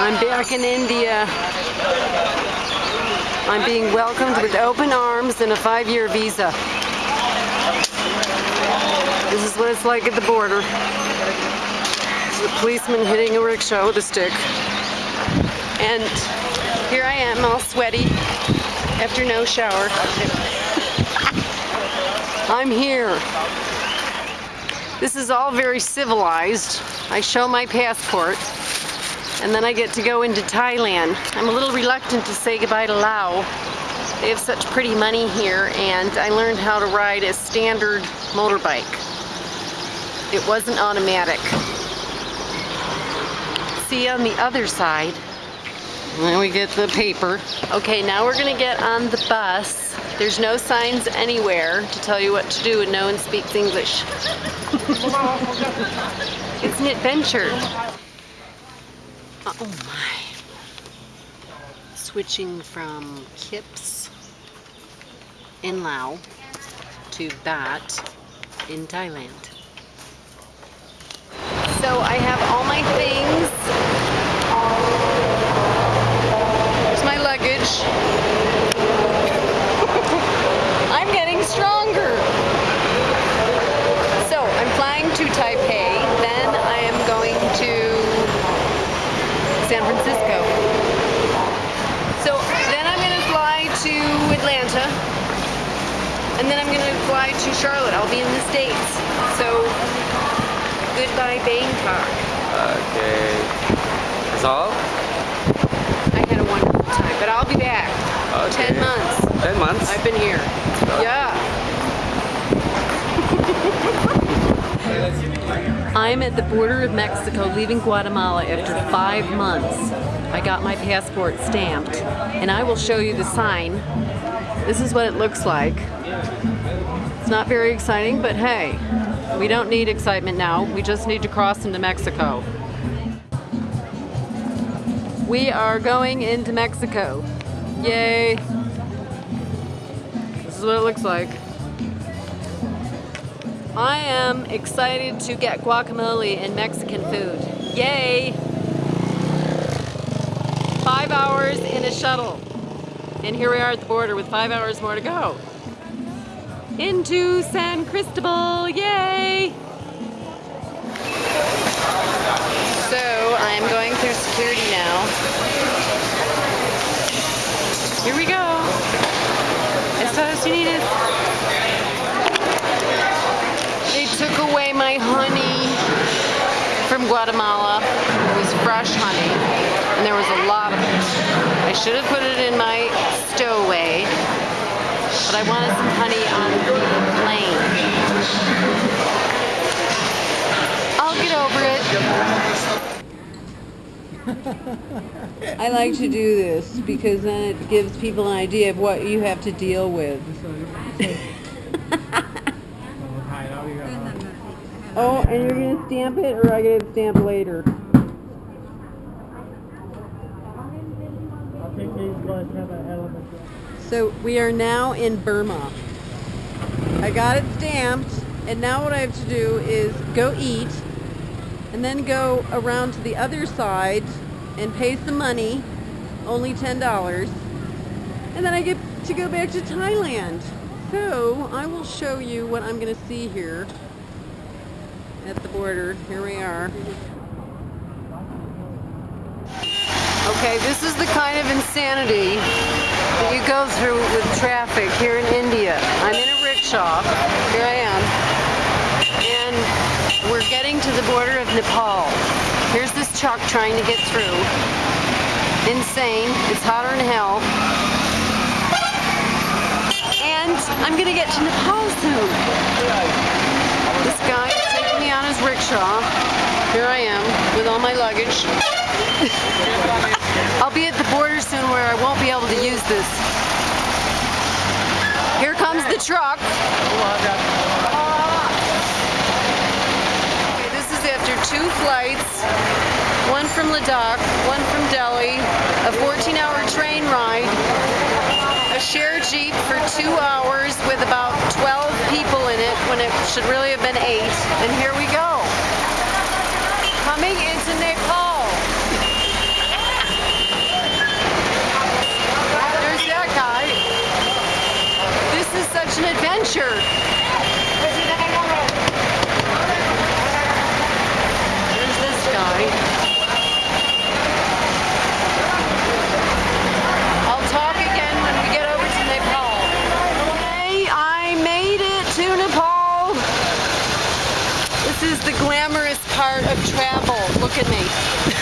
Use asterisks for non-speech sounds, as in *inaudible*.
I'm back in India. I'm being welcomed with open arms and a five-year visa. This is what it's like at the border. A policeman hitting a rickshaw with a stick. And here I am all sweaty after no shower. *laughs* I'm here. This is all very civilized. I show my passport and then I get to go into Thailand. I'm a little reluctant to say goodbye to Laos. They have such pretty money here and I learned how to ride a standard motorbike. It wasn't automatic. See on the other side, then we get the paper. Okay, now we're gonna get on the bus. There's no signs anywhere to tell you what to do and no one speaks English. *laughs* it's an adventure. Oh my. Switching from Kips in Laos to Baht in Thailand. So I have all my things. There's my luggage. *laughs* I'm getting stronger. So I'm flying to Taipei, then I am going to San Francisco. So then I'm going to fly to Atlanta, and then I'm going to fly to Charlotte. I'll be in the States. So goodbye Bangkok. Okay. That's all? I had a wonderful time, but I'll be back. Okay. Ten months. Ten months? I've been here. Yeah. *laughs* I'm at the border of Mexico leaving Guatemala after five months. I got my passport stamped and I will show you the sign. This is what it looks like. It's not very exciting, but hey, we don't need excitement now. We just need to cross into Mexico. We are going into Mexico. Yay. This is what it looks like. I am excited to get guacamole and Mexican food. Yay! Five hours in a shuttle. And here we are at the border with five hours more to go. Into San Cristobal, yay! So I'm going through security now. Here we go. Estados Unidos. They took away my honey from Guatemala. It was fresh honey, and there was a lot of it. I should have put it in my stowaway, but I wanted some honey on the plane. I'll get over it. I like to do this because then it gives people an idea of what you have to deal with. Oh, and you're gonna stamp it, or I get it stamped later? So we are now in Burma. I got it stamped, and now what I have to do is go eat, and then go around to the other side and pay some money, only $10, and then I get to go back to Thailand. So I will show you what I'm gonna see here at the border. Here we are. Okay, this is the kind of insanity that you go through with traffic here in India. I'm in a rickshaw. Here I am. And we're getting to the border of Nepal. Here's this truck trying to get through. Insane. It's hotter than hell. And I'm gonna get to Nepal soon. This guy is taking rickshaw. Here I am with all my luggage. *laughs* I'll be at the border soon where I won't be able to use this. Here comes the truck. Okay, this is after two flights, one from Ladakh, one from Delhi, a 14-hour train ride, a shared Jeep for two hours with about 12 people in it when it should really have been eight. And here we go. Coming into Nepal. such an adventure. There's this guy. I'll talk again when we get over to Nepal. Hey, I made it to Nepal. This is the glamorous part of travel. Look at me.